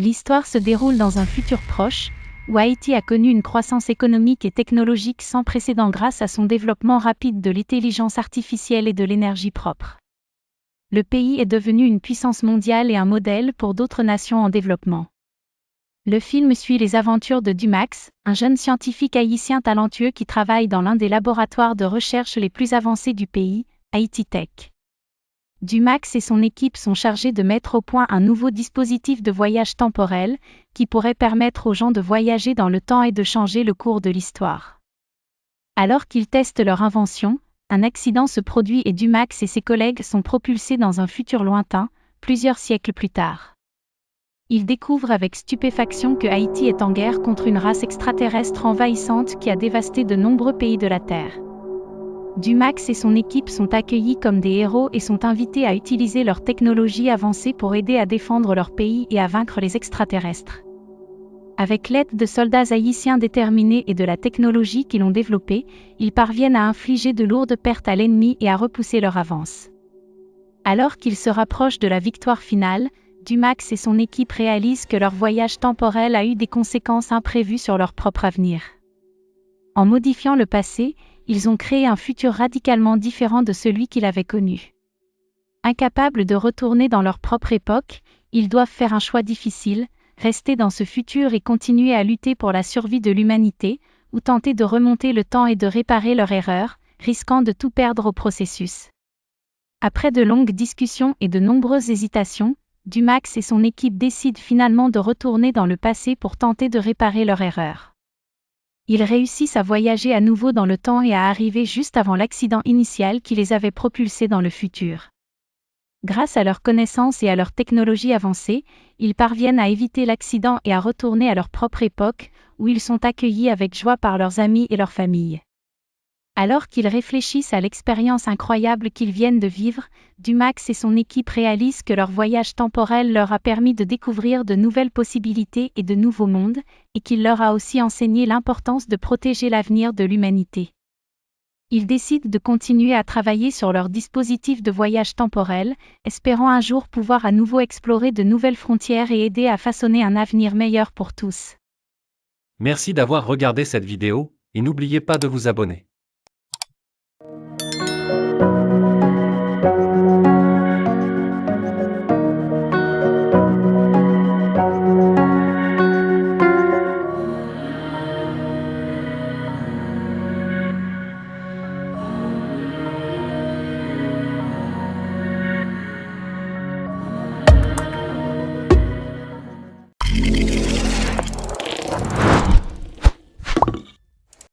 L'histoire se déroule dans un futur proche, où Haïti a connu une croissance économique et technologique sans précédent grâce à son développement rapide de l'intelligence artificielle et de l'énergie propre. Le pays est devenu une puissance mondiale et un modèle pour d'autres nations en développement. Le film suit les aventures de Dumax, un jeune scientifique haïtien talentueux qui travaille dans l'un des laboratoires de recherche les plus avancés du pays, Haïti Tech. Dumax et son équipe sont chargés de mettre au point un nouveau dispositif de voyage temporel, qui pourrait permettre aux gens de voyager dans le temps et de changer le cours de l'histoire. Alors qu'ils testent leur invention, un accident se produit et Dumax et ses collègues sont propulsés dans un futur lointain, plusieurs siècles plus tard. Ils découvrent avec stupéfaction que Haïti est en guerre contre une race extraterrestre envahissante qui a dévasté de nombreux pays de la Terre. Dumax et son équipe sont accueillis comme des héros et sont invités à utiliser leur technologie avancée pour aider à défendre leur pays et à vaincre les extraterrestres. Avec l'aide de soldats haïtiens déterminés et de la technologie qu'ils ont développée, ils parviennent à infliger de lourdes pertes à l'ennemi et à repousser leur avance. Alors qu'ils se rapprochent de la victoire finale, Dumax et son équipe réalisent que leur voyage temporel a eu des conséquences imprévues sur leur propre avenir. En modifiant le passé, ils ont créé un futur radicalement différent de celui qu'ils avaient connu. Incapables de retourner dans leur propre époque, ils doivent faire un choix difficile, rester dans ce futur et continuer à lutter pour la survie de l'humanité, ou tenter de remonter le temps et de réparer leur erreur, risquant de tout perdre au processus. Après de longues discussions et de nombreuses hésitations, Dumax et son équipe décident finalement de retourner dans le passé pour tenter de réparer leur erreur ils réussissent à voyager à nouveau dans le temps et à arriver juste avant l'accident initial qui les avait propulsés dans le futur. Grâce à leurs connaissances et à leur technologie avancée, ils parviennent à éviter l'accident et à retourner à leur propre époque, où ils sont accueillis avec joie par leurs amis et leurs familles. Alors qu'ils réfléchissent à l'expérience incroyable qu'ils viennent de vivre, Dumax et son équipe réalisent que leur voyage temporel leur a permis de découvrir de nouvelles possibilités et de nouveaux mondes, et qu'il leur a aussi enseigné l'importance de protéger l'avenir de l'humanité. Ils décident de continuer à travailler sur leur dispositif de voyage temporel, espérant un jour pouvoir à nouveau explorer de nouvelles frontières et aider à façonner un avenir meilleur pour tous. Merci d'avoir regardé cette vidéo, et n'oubliez pas de vous abonner.